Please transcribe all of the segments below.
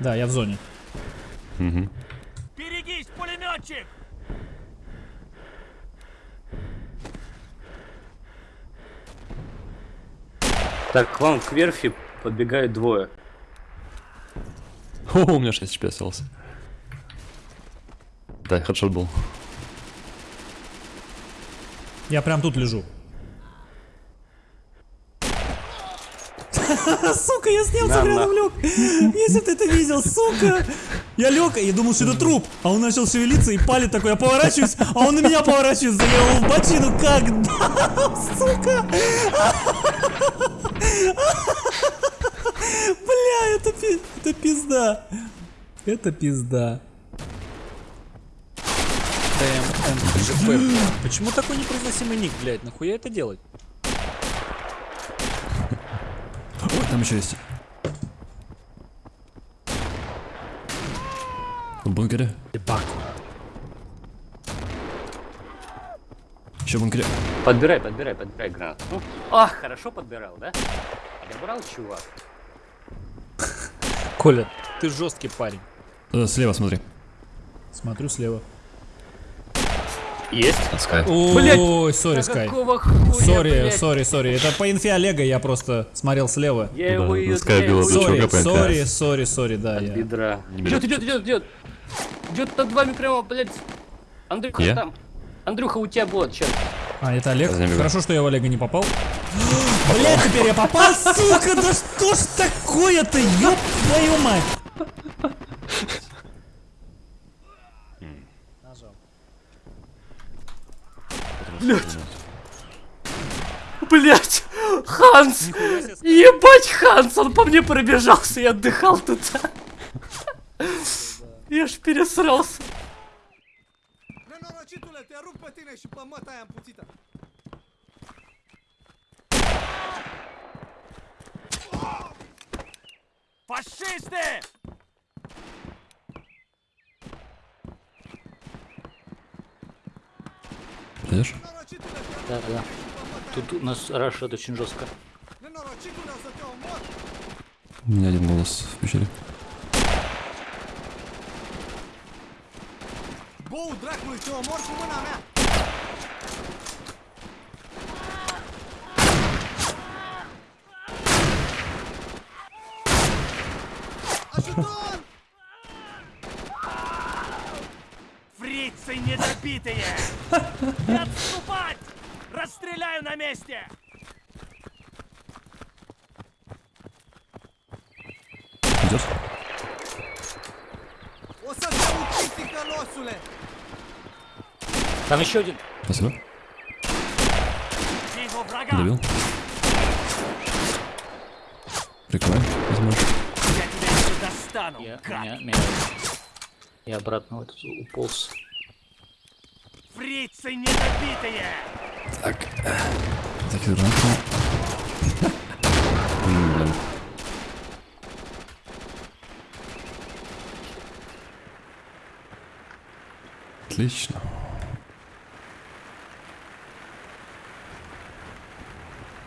Да, я в зоне. Угу. Берегись, пулеметчик! Так, к вам к верфи подбегают двое. О, у меня 6 HP остался. Да, хедшот был. Я прям тут лежу. Сука, я снялся на. лег. Если ты это видел, сука. Я лег и думал, что это труп. А он начал шевелиться и палит такой. Я поворачиваюсь, а он на меня поворачивается. Я его в бочину как дам, сука. Бля, это, пи- это пизда. Это пизда. ТМ, Почему такой непроизносимый ник, блядь? Нахуя это делать? Ой, там еще есть. В бункере. Еще в бункере. Подбирай, подбирай, подбирай гранату. Ну, ах, хорошо подбирал, да? Подобрал, чувак. Коля, ты жесткий парень. Э, слева смотри. Смотрю слева. Есть. Скай. Ой, sorry, Скай. Sorry, блядь? sorry, sorry. Это по инфе Олега я просто смотрел слева. Я его ее ну, Sorry, sorry, sorry, sorry, да, я. Бедра. Идет, идет, идет, идет. Идет над вами прямо, блядь. Андрюха Я? там. Андрюха, у тебя бот, сейчас. А, это Олег? Хорошо, что я в Олега не попал. Блять, теперь я попал, сука, да что ж такое-то, ёб твою мать. Блять, Ханс! Ебать, Ханс, он по мне пробежался и отдыхал тут. Я ж пересрался. Nenorocitule, Te Да, да. Тут у нас рашат очень жестко. У меня один голос в пещере. Bou недобитые! Не отступать! Расстреляю на месте! Идешь? Там еще один. Спасибо. Добил. Прикрывай, возможно. Я тебя достану, Я, меня, меня... Я обратно в этот уполз. Фрицы недобитые! Так. Гранату. М, Блин. Отлично.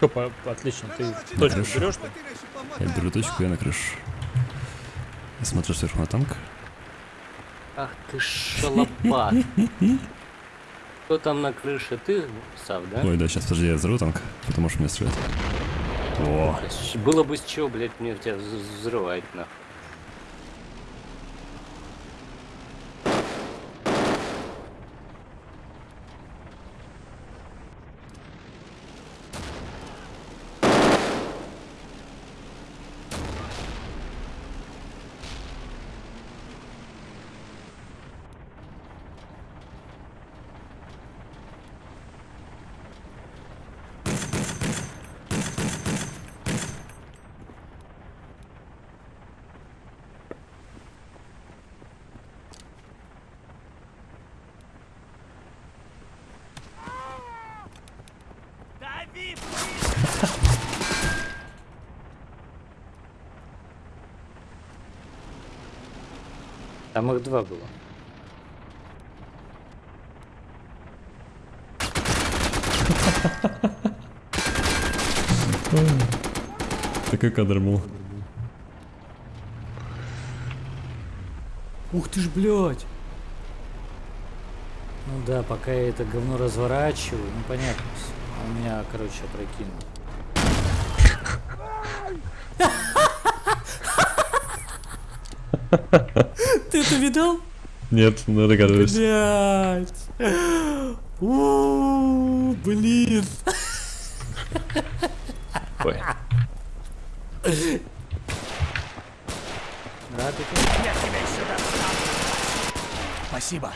Опа, отлично, ты точку берешь ты? Я беру точку, я на крышу. Я смотрю сверху на танк. Ах ты шалопат. Кто там на крыше? Ты, Сав, да? Ой, да, сейчас, подожди, я взорву танк, потом можешь меня стрелять. О, Было бы с чего, блядь, мне тебя вз- взрывать, нахуй. Там их два было. такой кадр был. Ух ты ж, блядь. Ну да, пока я это говно разворачиваю, ну понятно. всё. Он меня, короче, опрокинул. Ты это видал? Нет, ну догадываюсь. Блять. У, блин. Ой. Это? Я тебя достану. Спасибо.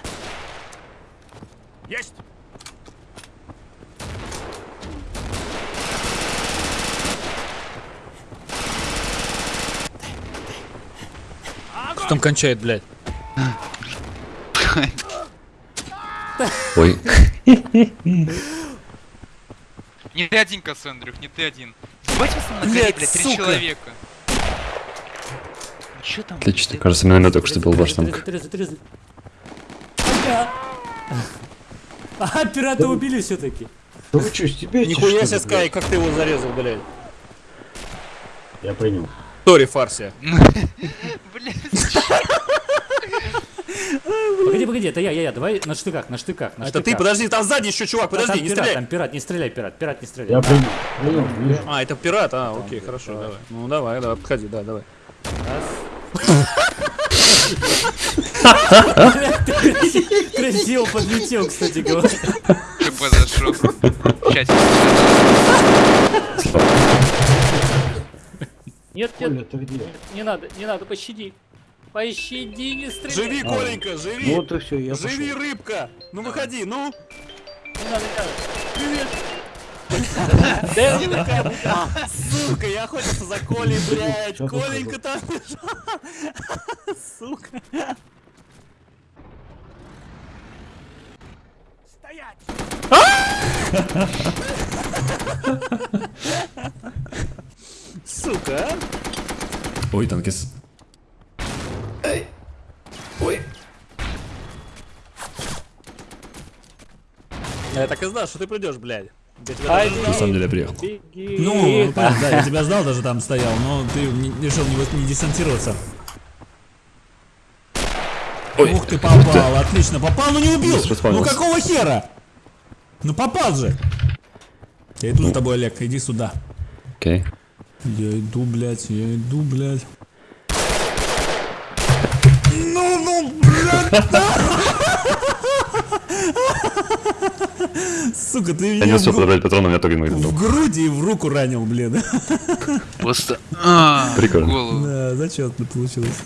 Есть. Там кончает, блядь? Ой. Не ты один, Кассандрюх, не ты один. Ебать вас на Блядь, горе, блядь, три сука. человека. Ну чё там? Отлично. Кажется, миномет только что был. Ага. А, пирата убили все-таки. Да вы что, стебетесь, Нихуя себе, Скай, как ты его зарезал, блядь? Я понял. Тори Фарсия. Блядь, Погоди, погоди, это я, я, я. Давай на штыках, на штыках, на Это ты, штыках. подожди, там сзади еще чувак, там подожди, не пират, стреляй. Там пират, не стреляй, пират, пират, не стреляй. Я вижу. А, это пират, а, окей, хорошо, давай. Ну давай, давай, подходи, да, давай. Ты краси- Красиво подлетел, кстати говоря. что произошло? Сейчас. Нет, нет, ты не надо, не надо, пощади. Пощади, не стреляй. Живи, А. Коленька, Ну живи! вот и все, я Живи, пошел. рыбка! Ну выходи, ну! Не надо, не надо. Сука, я охотился за Колей, блядь! Коленька там лежал! Сука! Стоять. Сука, а? Ой, танкис. Я так и знал, что ты придешь, блядь. Я На самом деле я приехал. Ну, понятно, да, я тебя знал, даже там стоял, но ты не- решил не, десантироваться. Ух ты, попал, отлично, попал, но не убил! Ну какого хера? Ну попал же! Я иду с тобой, Олег, иди сюда. Окей. Я иду, блядь, я иду, блядь. Ну, ну, блядь! Сука, ты Я меня не в, успел подобрать патрон, у меня только в груди и в руку ранил, блин. Просто. А, Прикольно. Да, зачетно получилось.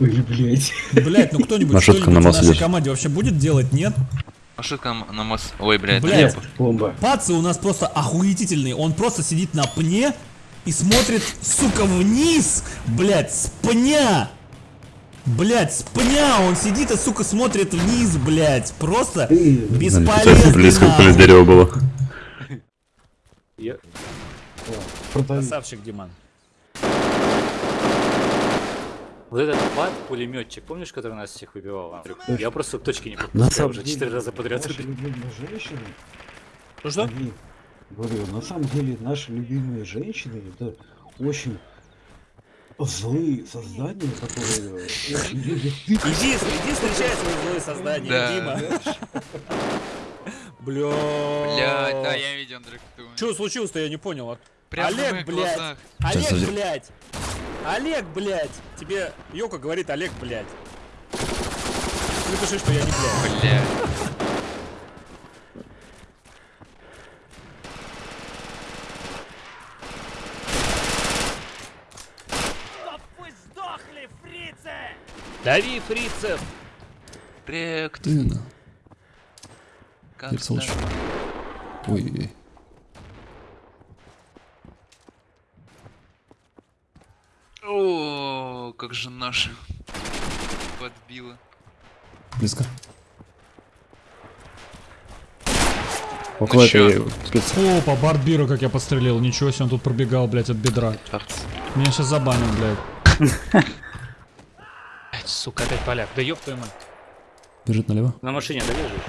Ой, блядь. Блять, ну кто-нибудь что-нибудь на нашей команде вообще будет делать, нет? Маршрутка на мост. Ой, блядь. Блядь. Бомба. Пацы у нас просто охуительный. Он просто сидит на пне и смотрит, сука, вниз. Блять, с пня. Блять, с пня он сидит и, сука, смотрит вниз, блять. Просто Ты, бесполезный. Близко блин, дерево было. Я- продави. Красавчик, Диман. Вот этот бат, пулеметчик, помнишь, который нас всех выбивал? Я просто точки не На попадал самом уже четыре раза подряд. Наши любимые женщины, Ну что? говорю, на самом деле наши любимые женщины это очень злые создания, которые любят Иди, иди встречай свои злые создания, Да. Дима. Бля. Блядь, да, я видел, Андрей, ты. Что случилось-то, я не понял. а? Прямо Олег, блядь. глазах. Олег, подожди. блядь. Олег, блядь. Тебе Йока говорит Олег, блядь. Напиши, что я не блядь. Блядь. Чтоб вы сдохли, фрицы! Дави, фрицев. Проект. Именно. Как Я слышу. Ой. О, как же наша подбила. Близко. Около Ну этой спец- Опа, Бартбира, как я подстрелил. Ничего себе, он тут пробегал, блядь, от бедра. Меня сейчас забанят, блядь. Сука, опять поляк. Да ёб твою мать. Бежит налево. На машине долежишь?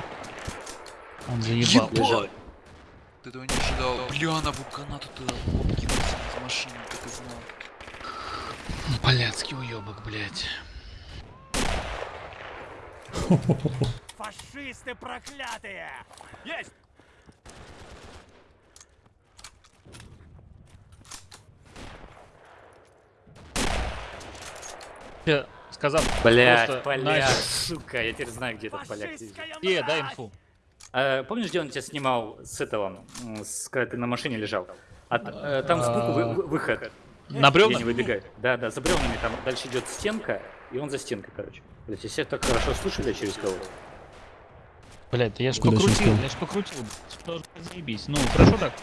Он заебал. Ебать! Ты этого не ожидал. Бля, на вулкана тут кинулся из машины, так и знал. Поляцкий уёбок, блядь. Фашисты проклятые! Есть! Я сказал, Блять, просто поляк, нахер. сука, я теперь знаю, где этот поляк сидит. Е, дай инфу. А, помнишь, где он тебя снимал с этого, с, когда ты на машине лежал? А, т- э, там сбоку вы- вы- выход. На бревнах? не выбегает. Да, да, за бревнами там дальше идет стенка, и он за стенкой, короче. Блять, себя так хорошо я через кого. Блядь, да я ж Куда покрутил, я ж покрутил. Что заебись. Ну, хорошо так?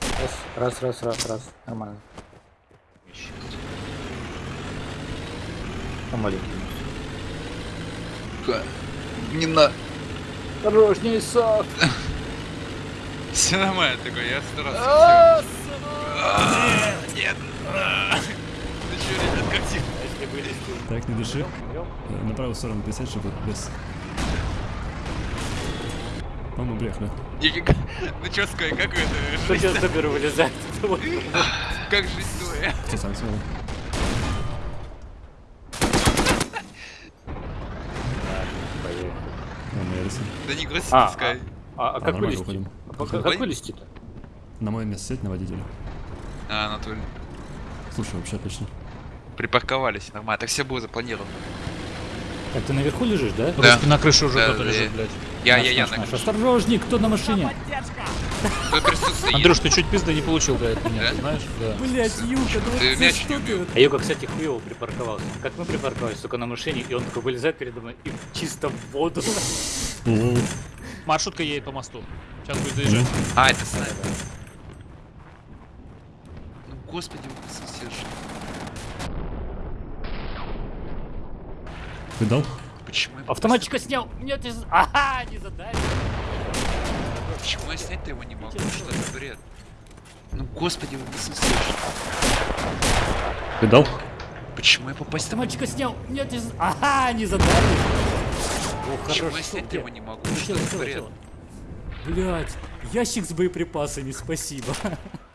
Раз, раз, раз, раз, раз. Нормально. А маленький. Ха. Не на... Осторожней, Сав! Все нормально такой, я старался. Нет! Ты чё, ребят, как тихо? Так, не дыши. Э, На правую сторону присядь, чтобы без... По-моему. Нифига. Ну чё сказать, как это? Что сейчас заберу вылезать? как жизнь твоя? Кто сам сел? На Эрисон. Да не грусти, А, пускай. А, а как нормально, вылезти? уходим. А как- Уходим? Как вылезти-то? На мое место сядь на водителя. А, Анатолий. Слушай, вообще отлично. Припарковались, нормально. Так все было запланировано. Так ты наверху лежишь, да? Да. На крыше уже Да, кто-то да, лежит, я- блядь. Я, Наш, я, я, наш, на наш. Осторожней, кто на машине? Андрюш, ты чуть пизды не получил, да, от меня, Да? ты знаешь? Да. Блять, Юка, ну Ты мяч не убил. А Юка, кстати, хуево припарковался. Как мы припарковались, только на машине, и он такой вылезает передо мной и чисто в воду. Маршрутка едет по мосту. Сейчас будет заезжать. А, это снайпер. Ну, господи, вы присутствуешь. Ты дал? Почему я... Автоматчика снял. Нет, не... за- Ага, не задали. Почему я снять-то его не могу? Что это бред? Ну, господи, вы присутствуешь. Ты дал? Почему я попасть? Автоматчика снял. Нет, не... за- Ага, не задали. О, Почему я хорошо. снять-то его не могу? Что. Блять, ящик с боеприпасами, спасибо.